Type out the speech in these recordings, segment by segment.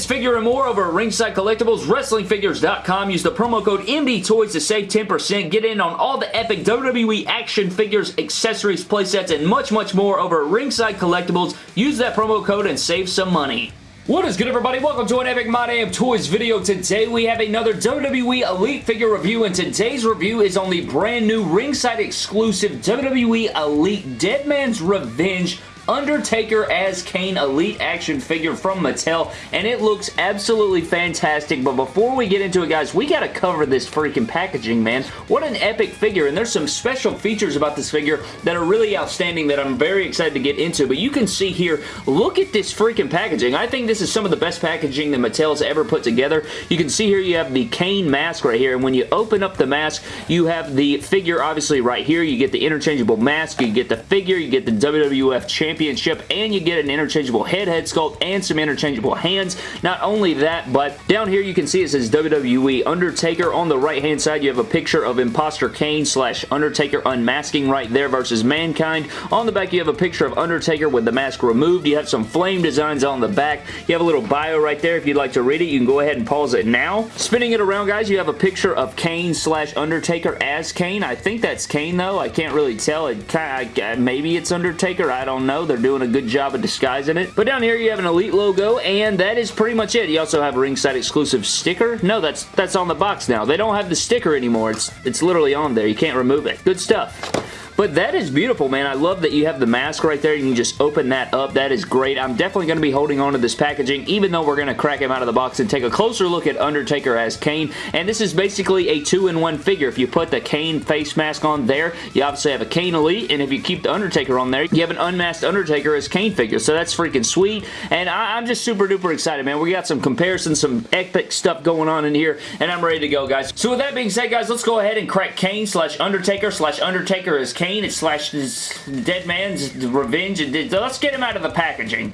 this figure and more over at Ringside Collectibles, WrestlingFigures.com. Use the promo code MDTOYS to save 10%. Get in on all the epic WWE action figures, accessories, playsets, and much, much more over at Ringside Collectibles. Use that promo code and save some money. What is good everybody? Welcome to an Epic My Damn Toys video. Today we have another WWE Elite figure review and today's review is on the brand new ringside exclusive WWE Elite Deadman's Revenge Undertaker as Kane Elite action figure from Mattel, and it looks absolutely fantastic, but before we get into it, guys, we gotta cover this freaking packaging, man. What an epic figure, and there's some special features about this figure that are really outstanding that I'm very excited to get into, but you can see here, look at this freaking packaging. I think this is some of the best packaging that Mattel's ever put together. You can see here you have the Kane mask right here, and when you open up the mask, you have the figure obviously right here. You get the interchangeable mask, you get the figure, you get the WWF Championship Championship, and you get an interchangeable head head sculpt and some interchangeable hands. Not only that, but down here you can see it says WWE Undertaker. On the right-hand side, you have a picture of Imposter Kane slash Undertaker unmasking right there versus Mankind. On the back, you have a picture of Undertaker with the mask removed. You have some flame designs on the back. You have a little bio right there. If you'd like to read it, you can go ahead and pause it now. Spinning it around, guys, you have a picture of Kane slash Undertaker as Kane. I think that's Kane, though. I can't really tell. It of, Maybe it's Undertaker. I don't know. They're doing a good job of disguising it. But down here you have an Elite logo, and that is pretty much it. You also have a ringside exclusive sticker. No, that's that's on the box now. They don't have the sticker anymore. It's, it's literally on there. You can't remove it. Good stuff. But that is beautiful, man. I love that you have the mask right there. You can just open that up. That is great. I'm definitely going to be holding on to this packaging, even though we're going to crack him out of the box and take a closer look at Undertaker as Kane. And this is basically a two-in-one figure. If you put the Kane face mask on there, you obviously have a Kane Elite, and if you keep the Undertaker on there, you have an unmasked Undertaker as Kane figure. So that's freaking sweet, and I am just super duper excited, man. We got some comparisons, some epic stuff going on in here, and I'm ready to go, guys. So with that being said, guys, let's go ahead and crack Kane slash Undertaker slash Undertaker as Kane Kane slash Dead Man's Revenge. Let's get him out of the packaging.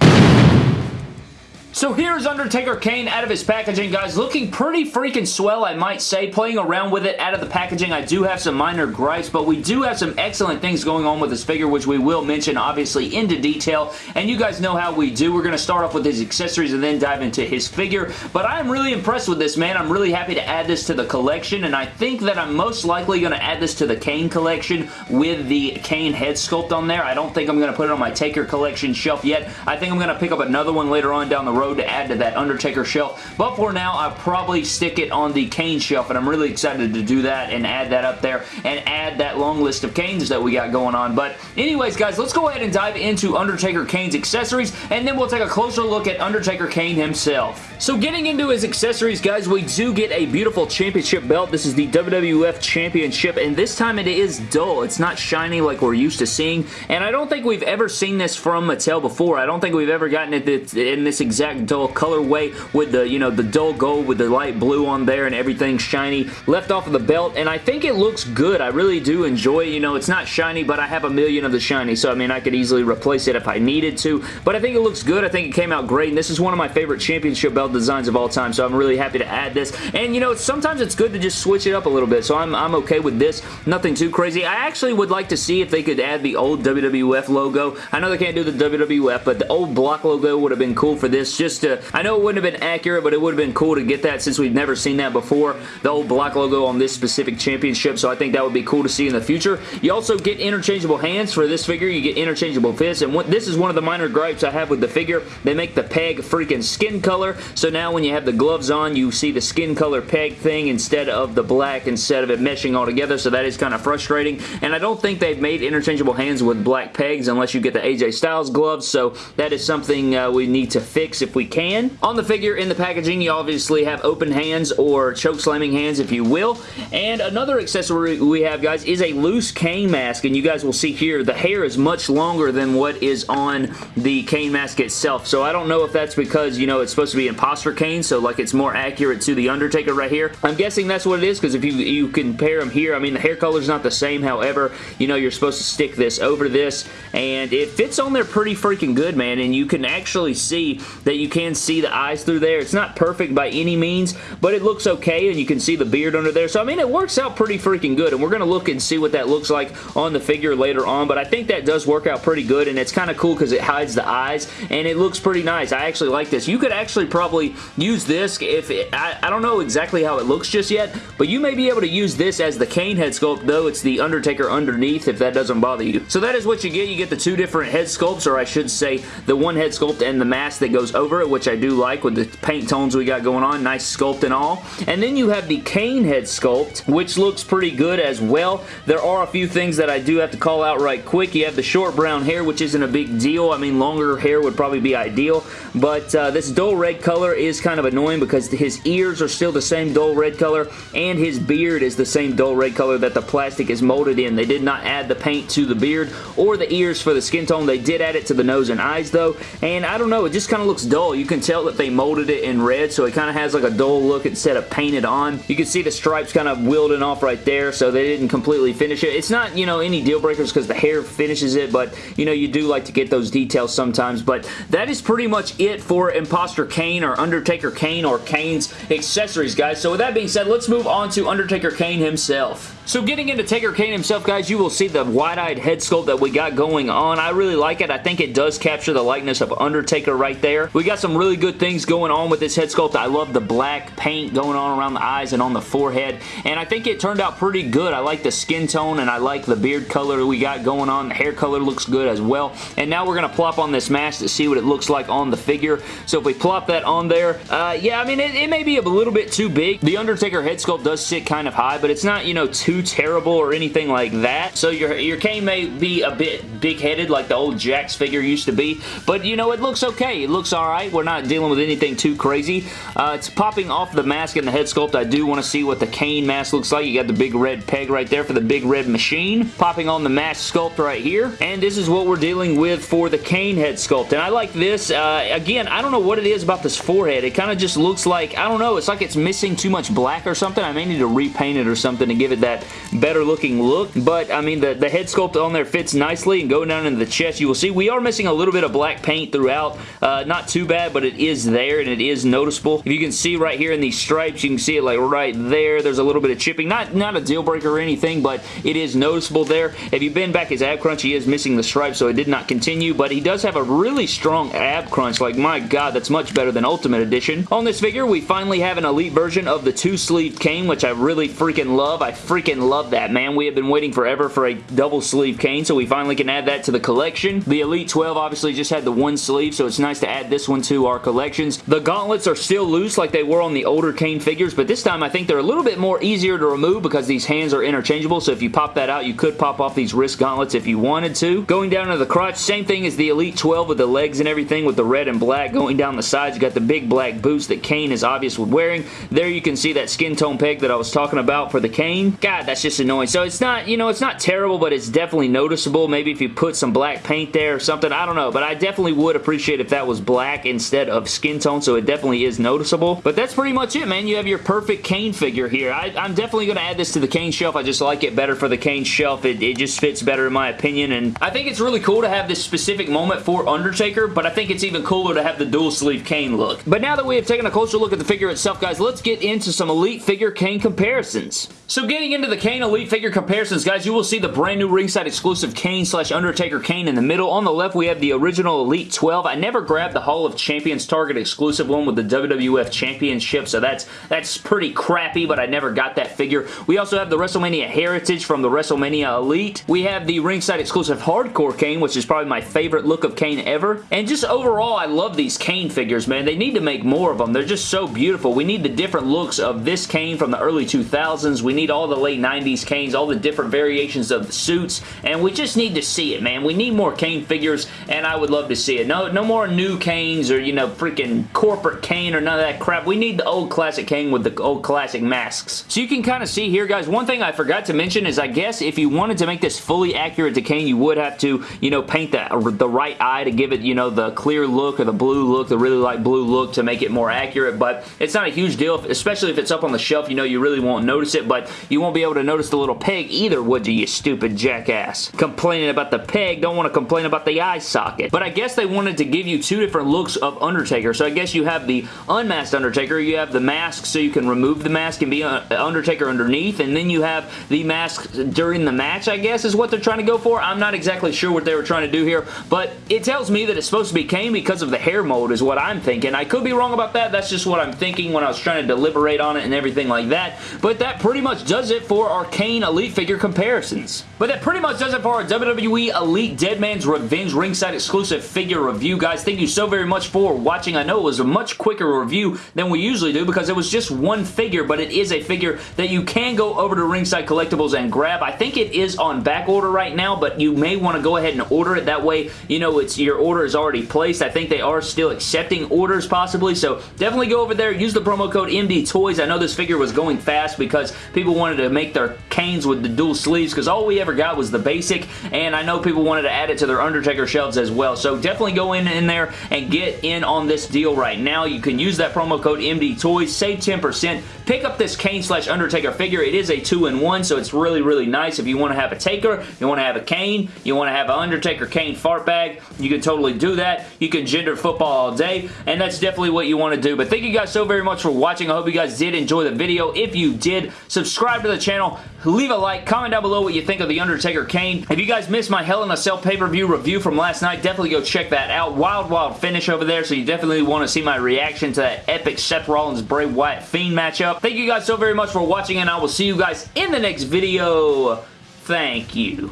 So here's Undertaker Kane out of his packaging, guys. Looking pretty freaking swell, I might say. Playing around with it out of the packaging, I do have some minor gripes, but we do have some excellent things going on with this figure, which we will mention, obviously, into detail. And you guys know how we do. We're going to start off with his accessories and then dive into his figure. But I am really impressed with this, man. I'm really happy to add this to the collection, and I think that I'm most likely going to add this to the Kane collection with the Kane head sculpt on there. I don't think I'm going to put it on my Taker collection shelf yet. I think I'm going to pick up another one later on down the road road to add to that Undertaker shelf. But for now, I'll probably stick it on the Kane shelf, and I'm really excited to do that and add that up there and add that long list of Kanes that we got going on. But anyways, guys, let's go ahead and dive into Undertaker Kane's accessories, and then we'll take a closer look at Undertaker Kane himself. So getting into his accessories, guys, we do get a beautiful championship belt. This is the WWF Championship, and this time it is dull. It's not shiny like we're used to seeing, and I don't think we've ever seen this from Mattel before. I don't think we've ever gotten it in this exact dull colorway with the, you know, the dull gold with the light blue on there and everything shiny left off of the belt, and I think it looks good. I really do enjoy it. You know, it's not shiny, but I have a million of the shiny, so I mean, I could easily replace it if I needed to, but I think it looks good. I think it came out great, and this is one of my favorite championship designs of all time, so I'm really happy to add this, and you know, sometimes it's good to just switch it up a little bit, so I'm, I'm okay with this. Nothing too crazy. I actually would like to see if they could add the old WWF logo. I know they can't do the WWF, but the old block logo would have been cool for this, just to, I know it wouldn't have been accurate, but it would have been cool to get that since we've never seen that before, the old block logo on this specific championship, so I think that would be cool to see in the future. You also get interchangeable hands for this figure, you get interchangeable fists, and what, this is one of the minor gripes I have with the figure. They make the peg freaking skin color, so now when you have the gloves on, you see the skin color peg thing instead of the black, instead of it meshing all together, so that is kind of frustrating, and I don't think they've made interchangeable hands with black pegs unless you get the AJ Styles gloves, so that is something uh, we need to fix if we can. On the figure in the packaging, you obviously have open hands or choke slamming hands, if you will. And another accessory we have, guys, is a loose Kane mask. And you guys will see here, the hair is much longer than what is on the Kane mask itself. So I don't know if that's because, you know, it's supposed to be imposter Kane, so like it's more accurate to the Undertaker right here. I'm guessing that's what it is, because if you, you compare them here, I mean, the hair color is not the same. However, you know, you're supposed to stick this over this, and it fits on there pretty freaking good, man. And you can actually see that that you can see the eyes through there. It's not perfect by any means, but it looks okay, and you can see the beard under there. So, I mean, it works out pretty freaking good, and we're going to look and see what that looks like on the figure later on, but I think that does work out pretty good, and it's kind of cool because it hides the eyes, and it looks pretty nice. I actually like this. You could actually probably use this if it, I, I don't know exactly how it looks just yet, but you may be able to use this as the Kane head sculpt, though it's the Undertaker underneath if that doesn't bother you. So that is what you get. You get the two different head sculpts, or I should say the one head sculpt and the mask that goes over it, which I do like with the paint tones we got going on. Nice sculpt and all. And then you have the Kane head sculpt, which looks pretty good as well. There are a few things that I do have to call out right quick. You have the short brown hair, which isn't a big deal. I mean, longer hair would probably be ideal, but uh, this dull red color is kind of annoying because his ears are still the same dull red color, and his beard is the same dull red color that the plastic is molded in. They did not add the paint to the beard or the ears for the skin tone. They did add it to the nose and eyes, though, and I don't know, it just kind of looks dull. You can tell that they molded it in red, so it kind of has like a dull look instead of painted on. You can see the stripes kind of wielding off right there, so they didn't completely finish it. It's not, you know, any deal breakers because the hair finishes it, but, you know, you do like to get those details sometimes, but that is pretty much it for Imposter Kane or Undertaker Kane or Kane's accessories, guys. So with that being said, let's move on to Undertaker Kane himself. So getting into Taker Kane himself, guys, you will see the wide-eyed head sculpt that we got going on. I really like it. I think it does capture the likeness of Undertaker right there. We got some really good things going on with this head sculpt. I love the black paint going on around the eyes and on the forehead, and I think it turned out pretty good. I like the skin tone, and I like the beard color we got going on. The hair color looks good as well, and now we're going to plop on this mask to see what it looks like on the figure. So if we plop that on there, uh, yeah, I mean, it, it may be a little bit too big. The Undertaker head sculpt does sit kind of high, but it's not, you know, too terrible or anything like that. So your, your Kane may be a bit big-headed like the old Jakks figure used to be, but you know, it looks okay. It looks alright. We're not dealing with anything too crazy. Uh, it's popping off the mask and the head sculpt. I do want to see what the Kane mask looks like. You got the big red peg right there for the big red machine. Popping on the mask sculpt right here. And this is what we're dealing with for the Kane head sculpt. And I like this. Uh, again, I don't know what it is about this forehead. It kind of just looks like, I don't know, it's like it's missing too much black or something. I may need to repaint it or something to give it that better looking look. But, I mean, the, the head sculpt on there fits nicely and going down into the chest, you will see we are missing a little bit of black paint throughout. Uh, not too bad, but it is there and it is noticeable. If you can see right here in these stripes, you can see it like right there. There's a little bit of chipping. Not, not a deal breaker or anything, but it is noticeable there. If you bend back his ab crunch, he is missing the stripe, so it did not continue, but he does have a really strong ab crunch. Like, my god, that's much better than Ultimate Edition. On this figure, we finally have an Elite version of the two-sleeve Kane, which I really freaking love. I freaking love that, man. We have been waiting forever for a double sleeve Kane, so we finally can add that to the collection. The Elite 12 obviously just had the one sleeve, so it's nice to add this one to our collections. The gauntlets are still loose like they were on the older Kane figures, but this time I think they're a little bit more easier to remove because these hands are interchangeable, so if you pop that out, you could pop off these wrist gauntlets if you wanted to. Going down to the crotch, same thing as the Elite 12 with the legs and everything with the red and black going down the sides. You got the big black boots that Kane is obvious with wearing. There you can see that skin tone peg that I was talking about for the Kane. God, that's just annoying. So it's not, you know, it's not terrible, but it's definitely noticeable. Maybe if you put some black paint there or something, I don't know, but I definitely would appreciate if that was black instead of skin tone, so it definitely is noticeable. But that's pretty much it, man. You have your perfect Kane figure here. I, am definitely going to add this to the Kane shelf. I just like it better for the Kane shelf. It, it just fits better in my opinion, and I think it's really cool to have this specific moment for Undertaker, but I think it's even cooler to have the dual sleeve Kane look. But now that we have taken a closer look at the figure itself, guys, let's get into some Elite figure Kane comparisons. So getting into the Kane Elite figure comparisons, guys, you will see the brand new ringside exclusive Kane slash Undertaker Kane in the middle. On the left, we have the original Elite 12. I never grabbed the Hall of Champions Target exclusive one with the WWF Championship, so that's that's pretty crappy, but I never got that figure. We also have the WrestleMania Heritage from the WrestleMania Elite. We have the ringside exclusive Hardcore Kane, which is probably my favorite look of Kane ever. And just overall, I love these Kane figures, man. They need to make more of them. They're just so beautiful. We need the different looks of this Kane from the early 2000s. We need all the late 90s Kanes, all the different variations of the suits, and we just need to see it, man. We need more Kane figures, and I would love to see it. No, no more new Kanes or, you know, freaking corporate Kane or none of that crap. We need the old classic Kane with the old classic masks. So you can kind of see here, guys, one thing I forgot to mention is I guess if you wanted to make this fully accurate to Kane, you would have to, you know, paint the, the right eye to give it, you know, the clear look or the blue look, the really light blue look to make it more accurate, but it's not a huge deal, especially if it's up on the shelf, you know, you really won't notice it, but you won't be able to notice the little peg either, would you, you stupid jackass? Complaining about the peg, don't want to complain about the eye socket. But I guess they wanted to give you two different looks looks of Undertaker. So I guess you have the unmasked Undertaker, you have the mask so you can remove the mask and be uh, Undertaker underneath, and then you have the mask during the match, I guess, is what they're trying to go for. I'm not exactly sure what they were trying to do here, but it tells me that it's supposed to be Kane because of the hair mold is what I'm thinking. I could be wrong about that. That's just what I'm thinking when I was trying to deliberate on it and everything like that, but that pretty much does it for our Kane Elite figure comparisons. But that pretty much does it for our WWE Elite Deadman's Revenge ringside exclusive figure review, guys. Thank you so very much for watching. I know it was a much quicker review than we usually do because it was just one figure, but it is a figure that you can go over to Ringside Collectibles and grab. I think it is on back order right now, but you may want to go ahead and order it. That way, you know, it's your order is already placed. I think they are still accepting orders possibly, so definitely go over there. Use the promo code MD Toys. I know this figure was going fast because people wanted to make their Kanes with the dual sleeves because all we ever got was the basic, and I know people wanted to add it to their Undertaker shelves as well, so definitely go in, in there and get in on this deal right now. You can use that promo code MD Toys, save 10%, pick up this Kane slash Undertaker figure. It is a two-in-one, so it's really, really nice if you want to have a Taker, you want to have a Kane, you want to have an Undertaker Kane fart bag, you can totally do that. You can gender football all day, and that's definitely what you want to do. But thank you guys so very much for watching. I hope you guys did enjoy the video. If you did, subscribe to the channel, leave a like, comment down below what you think of The Undertaker Kane. If you guys missed my Hell in a Cell pay-per-view review from last night, definitely go check that out. Wild, wild finish over there, so you definitely want to see my reaction to that epic Seth Rollins Bray Wyatt Fiend matchup. Thank you guys so very much for watching, and I will see you guys in the next video. Thank you.